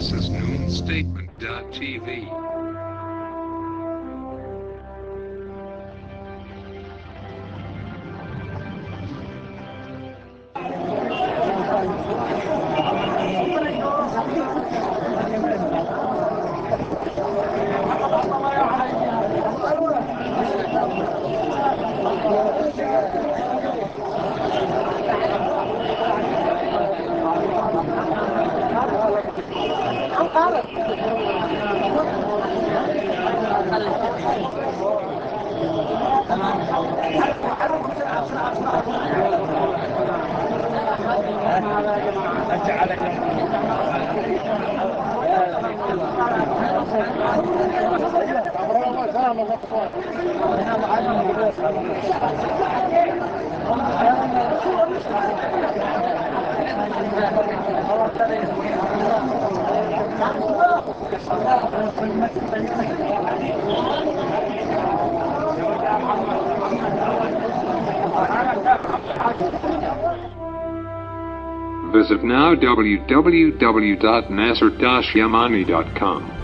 This is NoonStatement.tv. طارق Thank you. Visit now www.nasser-yamani.com.